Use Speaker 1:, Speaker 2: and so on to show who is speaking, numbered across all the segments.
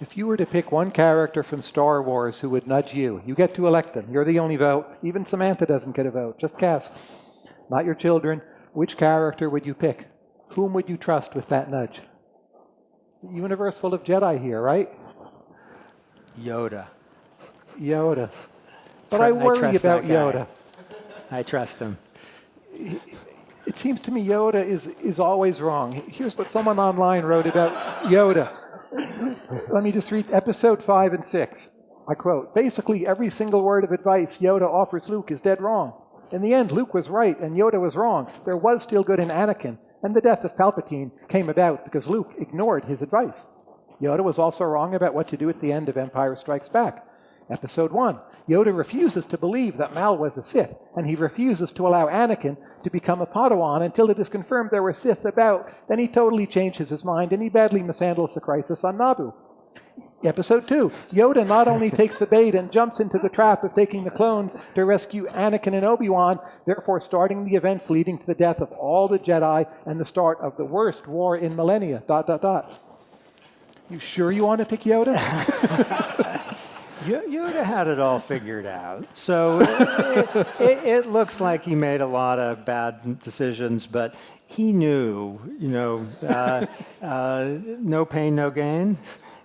Speaker 1: If you were to pick one character from Star Wars who would nudge you, you get to elect them. You're the only vote. Even Samantha doesn't get a vote. Just cast. Not your children. Which character would you pick? Whom would you trust with that nudge? The universe full of Jedi here, right?
Speaker 2: Yoda.
Speaker 1: Yoda. But I
Speaker 2: I
Speaker 1: worry
Speaker 2: that
Speaker 1: about. Yoda.
Speaker 2: I trust him.
Speaker 1: It seems to me Yoda is, is always wrong. Here's what someone online wrote about Yoda. Let me just read episode 5 and 6. I quote Basically, every single word of advice Yoda offers Luke is dead wrong. In the end, Luke was right and Yoda was wrong. There was still good in Anakin, and the death of Palpatine came about because Luke ignored his advice. Yoda was also wrong about what to do at the end of Empire Strikes Back. Episode 1 Yoda refuses to believe that Maul was a Sith, and he refuses to allow Anakin to become a Padawan until it is confirmed there were Sith about. Then he totally changes his mind and he badly mishandles the crisis on Naboo. Episode 2 Yoda not only takes the bait and jumps into the trap of taking the clones to rescue Anakin and Obi Wan, therefore starting the events leading to the death of all the Jedi and the start of the worst war in millennia. Dot, dot, dot. You sure you want to pick Yoda?
Speaker 2: Yo- Yoda had it all figured out. So it, it, it looks like he made a lot of bad decisions, but he knew, you know, uh, uh, no pain, no gain,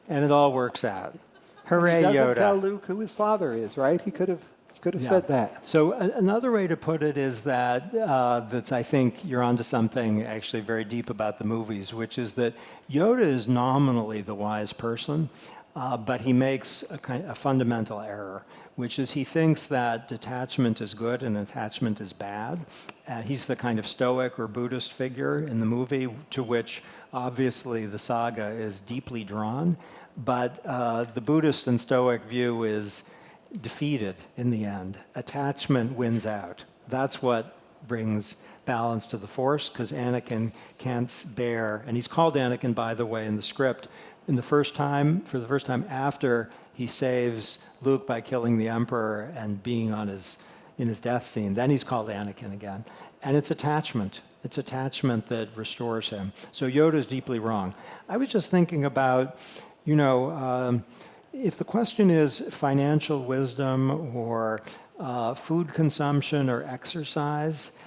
Speaker 2: and it all works out. Hooray,
Speaker 1: He doesn't
Speaker 2: Yoda.
Speaker 1: tell Luke who his father is, right? He could have, he could have
Speaker 2: Yeah.
Speaker 1: said that.
Speaker 2: So another way to put it is that uh, that's I think you're onto something actually very deep about the movies, which is that Yoda is nominally the wise person, uh, but he makes a, kind, a fundamental error, which is he thinks that detachment is good and attachment is bad. Uh, he's the kind of Stoic or Buddhist figure in the movie to which obviously the saga is deeply drawn, but uh, the Buddhist and Stoic view is defeated in the end. Attachment wins out. That's what brings balance to the Force because Anakin can't bear, and he's called Anakin, by the way, in the script, in the first time, for the first time after he saves Luke by killing the Emperor and being on his, in his death scene. Then he's called Anakin again. And it's attachment. It's attachment that restores him. So Yoda is deeply wrong. I was just thinking about, you know, um, if the question is financial wisdom or uh, food consumption or exercise,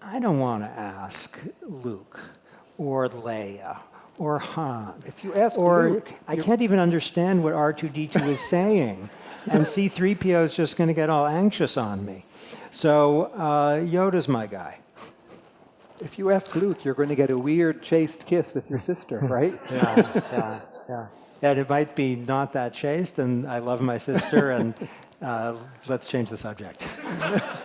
Speaker 2: I don't want to ask Luke or Leia or Han.
Speaker 1: If you ask
Speaker 2: or
Speaker 1: Luke,
Speaker 2: I can't even understand what R2D2 is saying, and C3PO is just going to get all anxious on me. So uh, Yoda's my guy.
Speaker 1: If you ask Luke, you're going to get a weird chaste kiss with your sister, right?
Speaker 2: Yeah, yeah, yeah. And it might be not that chaste, and I love my sister, and uh, let's change the subject.